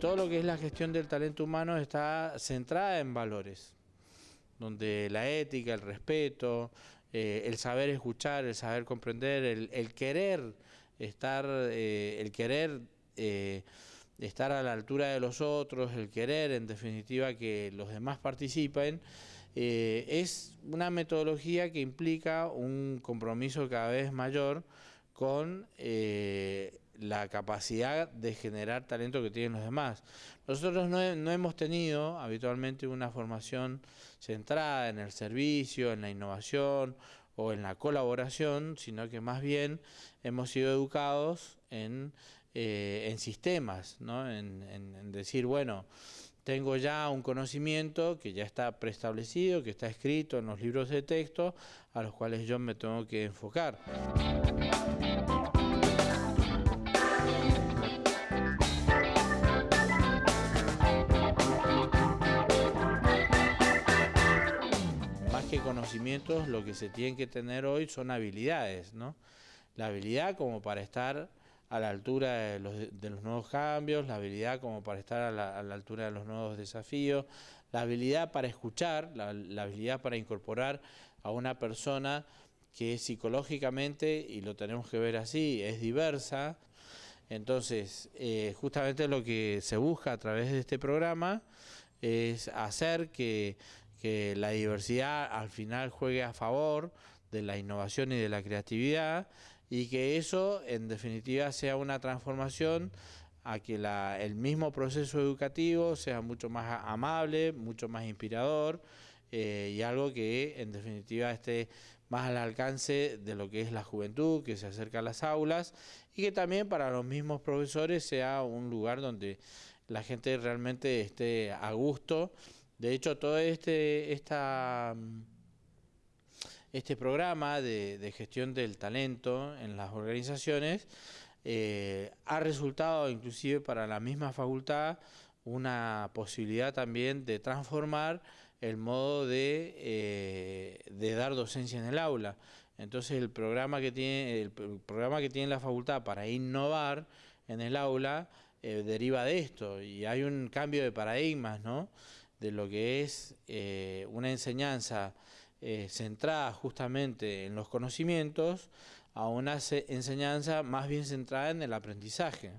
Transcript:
lo que es la gestión del talento humano está centrada en valores, donde la ética, el respeto, eh, el saber escuchar, el saber comprender, el, querer estar, eh, el querer eh, estar a la altura de los otros, el querer en definitiva que los demás participen, es una metodología que implica un compromiso cada vez mayor con la capacidad de generar talento que tienen los demás. Nosotros no, hemos tenido habitualmente una formación centrada en el servicio, en la innovación o en la colaboración, sino que más bien hemos sido educados en, eh, sistemas, ¿no? en, en decir, bueno, tengo ya un conocimiento que ya está preestablecido, que está escrito en los libros de texto, a los cuales yo me tengo que enfocar. Que conocimientos lo que se tienen que tener hoy son habilidades, ¿no? La habilidad como para estar a la altura de los, nuevos cambios, la habilidad como para estar a la, altura de los nuevos desafíos, la habilidad para escuchar, la, habilidad para incorporar a una persona que psicológicamente, y lo tenemos que ver así, es diversa. Entonces, eh, justamente lo que se busca a través de este programa es hacer que que la diversidad al final juegue a favor de la innovación y de la creatividad y que eso en definitiva sea una transformación a que el mismo proceso educativo sea mucho más amable, mucho más inspirador eh, y algo que en definitiva esté más al alcance de lo que es la juventud, que se acerca a las aulas y que también para los mismos profesores sea un lugar donde la gente realmente esté a gusto de hecho, todo este, este programa de, gestión del talento en las organizaciones eh, ha resultado inclusive para la misma facultad una posibilidad también de transformar el modo de, eh, de dar docencia en el aula. Entonces el programa que tiene, el programa que tiene la facultad para innovar en el aula eh, deriva de esto y hay un cambio de paradigmas, ¿no? De lo que es eh, una enseñanza eh, centrada justamente en los conocimientos a una enseñanza más bien centrada en el aprendizaje.